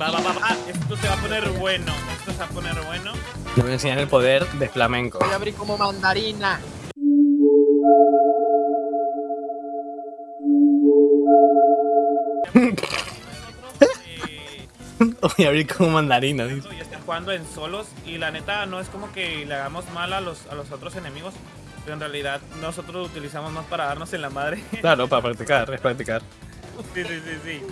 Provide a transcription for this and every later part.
Va, va, va, va. Esto se va a poner bueno. Esto se va a poner bueno. Le voy a enseñar el poder de flamenco. Voy a abrir como mandarina. Voy a abrir como mandarina. dice. y estar jugando en solos. Y la neta, no es como que le hagamos mal a los, a los otros enemigos. Pero en realidad, nosotros lo utilizamos más para darnos en la madre. Claro, para practicar, es practicar. Sí, sí, sí, sí.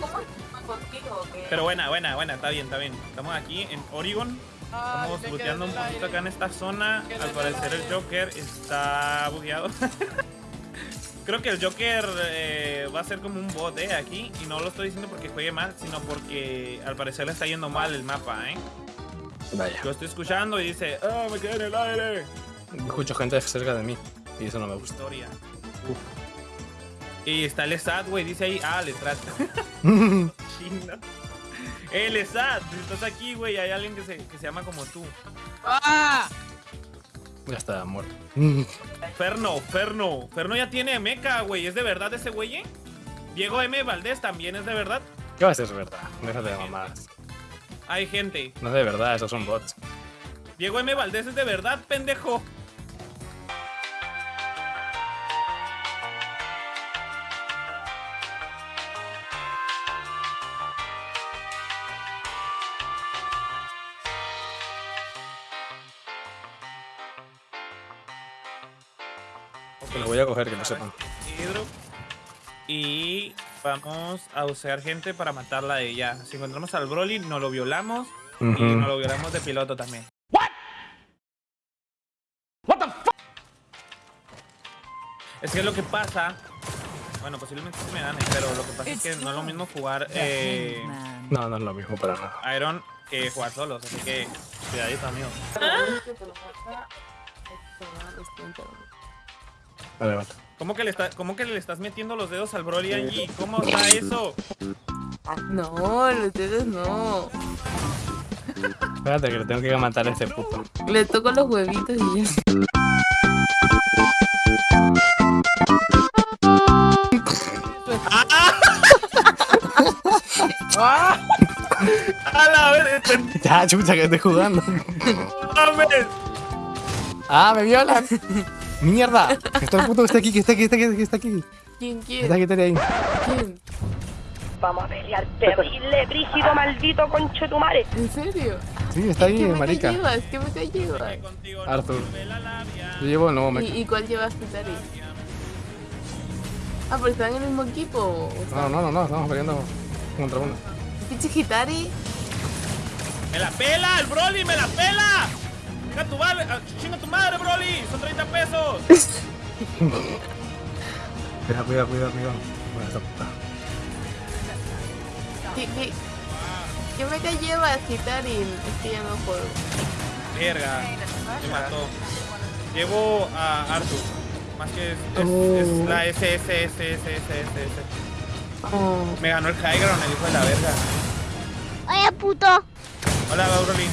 Pero buena, buena, buena. Está bien, está bien. Estamos aquí en Oregon. Estamos looteando un poquito acá en esta zona. Al parecer el Joker está bugueado. Creo que el Joker eh, va a ser como un bot eh, aquí. Y no lo estoy diciendo porque juegue mal, sino porque al parecer le está yendo mal el mapa. ¿eh? Vaya. Lo estoy escuchando y dice, ¡Ah, me quedé en el aire! Escucho gente cerca de mí. Y eso no me gusta. Historia. Y está el SAT, güey. Dice ahí, ah, le trata. Eh, el SAT, si estás aquí, güey, hay alguien que se, que se llama como tú. ¡Ah! ya está muerto. Ferno, Ferno. Ferno ya tiene meca, güey. ¿Es de verdad ese güey? eh? Diego M. Valdés también es de verdad. ¿Qué va a ser verdad? Déjate de mamadas. Hay gente. No es de verdad, esos son bots. Diego M. Valdés es de verdad, pendejo. Lo voy a coger, que no sepan. Y vamos a usar gente para matarla a ella. Si encontramos al Broly, nos lo violamos. Y nos lo violamos de piloto también. Es que lo que pasa. Bueno, posiblemente se me gane, pero lo que pasa es que no es lo mismo jugar eh, No, no es lo mismo para nada. Iron que jugar solos. Así que, cuidadito, amigo. Vale, vale. ¿Cómo que, le está, ¿Cómo que le estás metiendo los dedos al Broly allí? ¿Cómo está eso? No, los dedos no. Espérate, que le tengo que matar a este puto. Le toco los huevitos y ya. ¡Ah! ¡A la vez! Ya, chucha, que estoy jugando. ¡Ah, me violan! ¡Mierda! Que está el puto que está aquí, que está aquí, que está aquí, que está aquí. ¿Quién Que está quiere? aquí, está ahí. ¿Quién? Vamos a pelear terrible, brígido, maldito conchetumare. ¿En serio? Sí, está ahí, ¿Qué me marica. llevas? ¿Qué me llevas? Contigo Arthur. no me. Yo llevo el nuevo mecha. ¿Y, ¿Y cuál llevas, Pitari? Ah, pero están en el mismo equipo. o sea, No, no, no, no, estamos peleando contra uno. Pinche Hitari. ¡Me la pela! ¡El Broly me la pela! ¡Chinga tu, madre, ah, chinga tu madre, Broly! ¡Son 30 pesos! Cuidado, cuidado, cuidado, cuidado. Bueno, esta puta. ¿Qué, qué, qué mecha llevas, Hitari? Es que ya no juego. Verga. Me mató. Llevo a Arthur. Más que es, es- Oh. es la S, S, S, S, S, S, S. Oh. Me ganó el high ground, el hijo de la verga. ¡Oye, puto! Hola, Broly.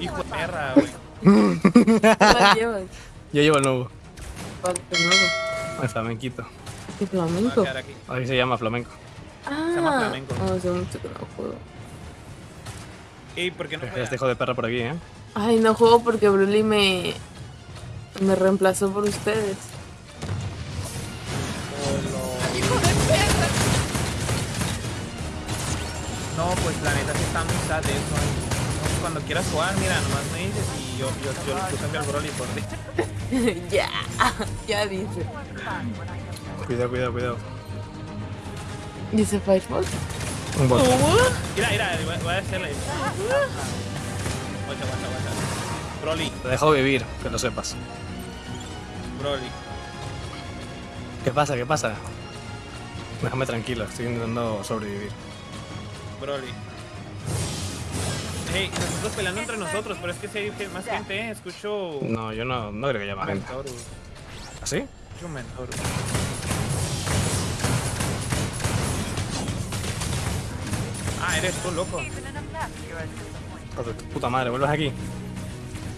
Hijo de perra, güey. Yo llevo el nuevo. ¿Cuál es nuevo? El flamenquito. ¿Qué Me voy a flamenco? aquí. Ahí se llama flamenco. Ah, llama flamenco. oh, hace mucho que no juego. ¿Y por qué no este hijo de perra por aquí, ¿eh? Ay, no juego porque Broly me, me reemplazó por ustedes. No, pues la neta sí está muy sad eso. Cuando quieras jugar, mira, nomás me dices y yo, yo, yo le cambio al Broly por ti. ya, ya dice. Cuidado, cuidado, cuidado. Dice Firefox. Un bot. Mira, mira, voy, voy a hacerle. Guacha, guacha, guacha. Broly, Te dejo vivir, que lo sepas. Broly. ¿Qué pasa? ¿Qué pasa? Déjame tranquilo, estoy intentando sobrevivir. Broly. Hey, nosotros peleando entre nosotros, pero es que si hay más gente, ¿eh? Escucho. No, yo no, no creo que haya más gente. ¿Así? Escucho Mentorus. Ah, eres tú, loco. Puta madre, vuelves aquí.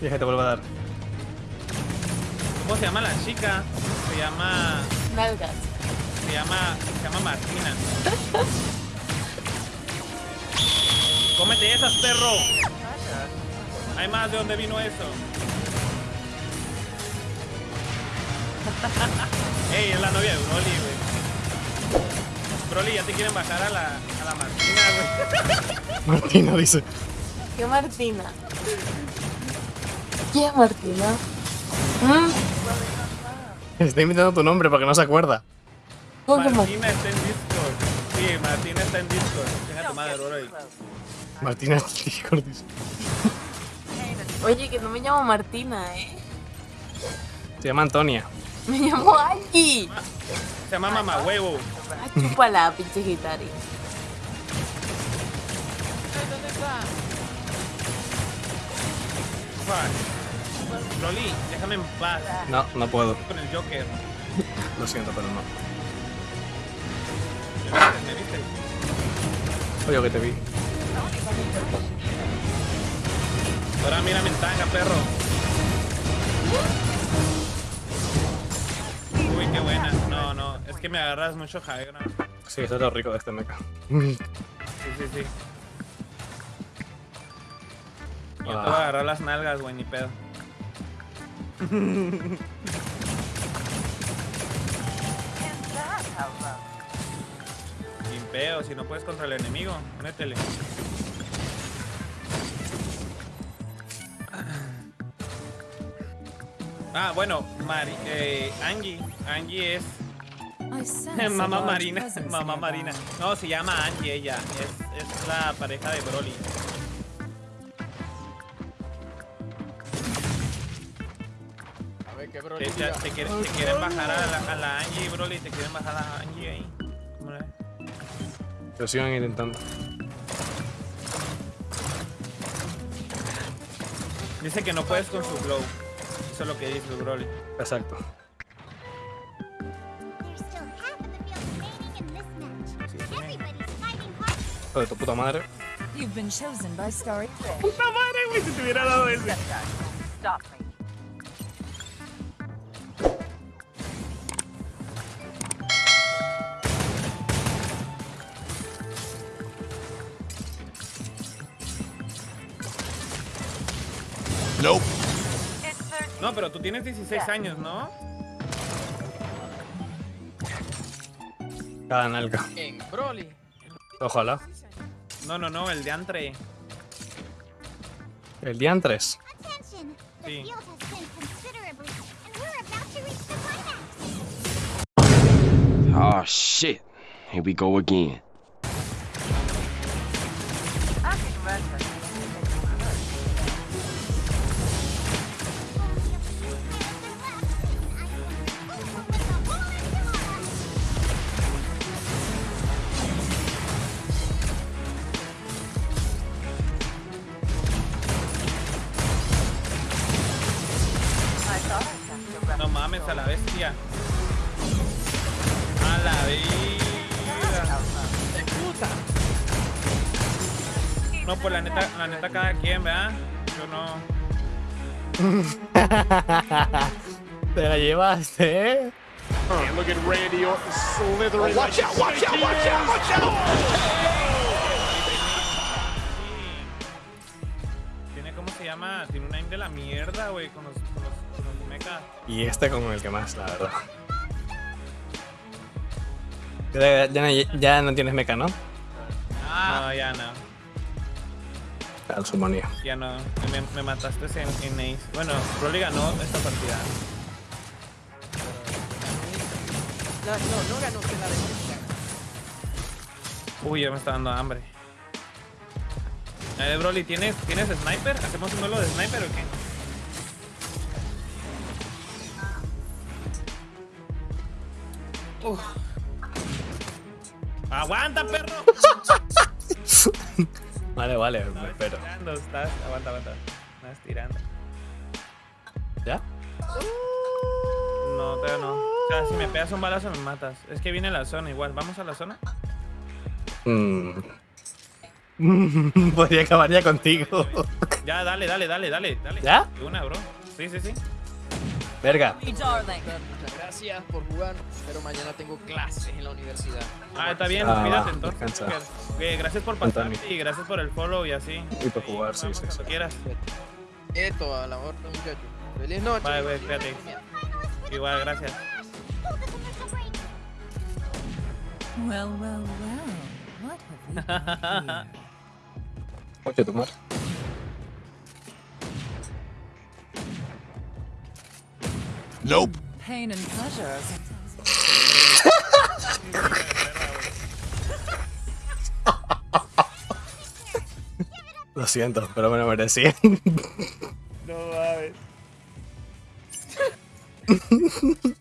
Y es que te vuelvo a dar. ¿Cómo se llama la chica? Se llama. Nalgas. Se llama. Se llama Martina. Cómete esas, perro. Hay más de dónde vino eso. Ey, es la novia de Broly, güey. Broly, ya te quieren bajar a la, a la Martina, güey. Martina dice. ¿Qué Martina? ¿Quién Martina? ¿Mm? Está invitando tu nombre porque no se acuerda. ¿Cómo que Martina? Martina está en Discord. Sí, Martina está en Discord. Deja tu madre, Broly. Martina Discord dice. Oye, que no me llamo Martina, ¿eh? Se llama Antonia. Me llamo Angie. Se llama Mamá Huevo. Ah, chúpala, pinche gitari. ¿Dónde está? Broly, déjame en paz No, no puedo. con el Joker. Lo siento, pero no. ¿Me viste? Oye, que te vi. Ahora mira mi tanga, perro. Uy, qué buena. No, no. Es que me agarras mucho high ground. Sí, eso es lo rico de este mecha. Sí, sí, sí. Yo te voy a Ah. agarrar las nalgas, güey, ni pedo. Sin pedo, si no puedes contra el enemigo, métele. Ah, bueno, Mari, eh, Angie. Angie es Mamá Marina, mamá Marina. No, se llama Angie ella. Es, es la pareja de Broly. A ver, qué Broly. te- te quieren, te quieren bajar a la, a la Angie, Broly. Te quieren bajar a la Angie ahí. ¿Cómo la? Lo sigan intentando. Dice que no puedes con su glow. Eso es lo que dice Broly. Exacto. Hijo de tu puta madre. You've been chosen by Starry. Puta madre, güey, si te hubiera dado ese. No, pero tú tienes 16 años, ¿no? Cada nalga. En Broly. Ojalá. No, no, no, el de Antre. El día 3. Attention! The Sí. Oh shit. Here we go again. A la bestia. A la vida. No, pues la neta, la neta cada quien, ¿verdad? Yo no. Te la llevaste, ¿eh? Sí. Tiene, ¿cómo se llama? Tiene un aim de la mierda, güey, con los, Y este con el que más, la verdad. Ya, ya no- ya no tienes mecha, ¿no? No, ya no. Al sumonía. Ya no. Me, me mataste en, en Ace. Bueno, Broly ganó esta partida. La- no, no ganó usted la de Uy, ya me está dando hambre. Eh, Broly, ¿tienes, ¿tienes sniper? ¿Hacemos un duelo de sniper o qué? Uf. ¡Aguanta, perro! Vale, vale, me Estás espero. tirando, estás... Aguanta, aguanta. Estás tirando. ¿Ya? No, todavía no. O sea, si me pegas un balazo me matas. Es que viene la zona igual. ¿Vamos a la zona? Mm. Podría acabar ya contigo. Ya, dale, dale, dale, dale, dale. ¿Ya? Una, bro. Sí, sí, sí. Verga. Muchas gracias por jugar, pero mañana tengo clases en la universidad. Ah, está bien, Ah, cuídate entonces. gracias por pasar y gracias por el follow y así. Y por jugar, sí, sí, cuando quieras. Esto a la orden, muchachos. Feliz noche. Bye, bye, cuídate. Igual, gracias. Well, well, well. What have we here? Madre. Pain and pleasure. sometimes. Lo siento, pero me lo merecía. No mames.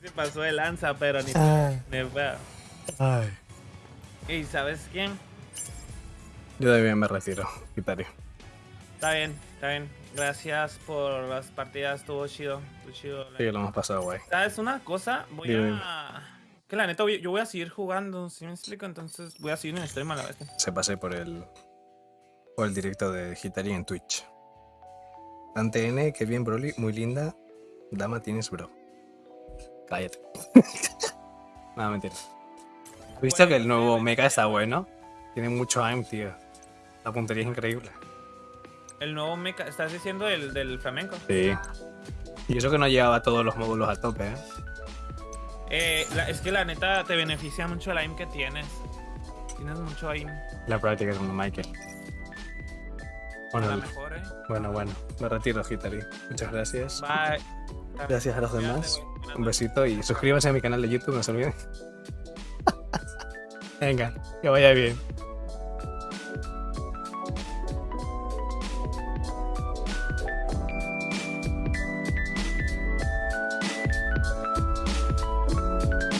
Se pasó de lanza, pero ni. ni fue. Ay. ¿Y sabes quién? Yo de bien me retiro, Gitario. Está bien, está bien. Gracias por las partidas, estuvo chido. Estuvo chido. Sí, lo hemos pasado guay. ¿Sabes una cosa? Voy Dime. a. Que la neta, yo voy a seguir jugando, ¿sí me explico? Entonces voy a seguir en stream a la vez. Se pasé por el por el directo de Gitari en Twitch. Dante N, que bien Broly, muy linda. Dama tienes, bro. Cállate. Nada, mentira. ¿Has visto que el nuevo mecha está bueno? Tiene mucho aim, tío. La puntería es increíble. El nuevo mecha, ¿estás diciendo el del flamenco? Sí. Y eso que no llevaba todos los módulos a tope, ¿eh? Eh, la- es que la neta te beneficia mucho el aim que tienes. Tienes mucho aim. La práctica es como Michael. Bueno, mejor, eh. bueno, bueno. Me retiro, Gitari. Muchas gracias. Bye. Gracias a los demás. Un besito y suscríbanse a mi canal de YouTube, no se olviden. Venga, que vaya bien.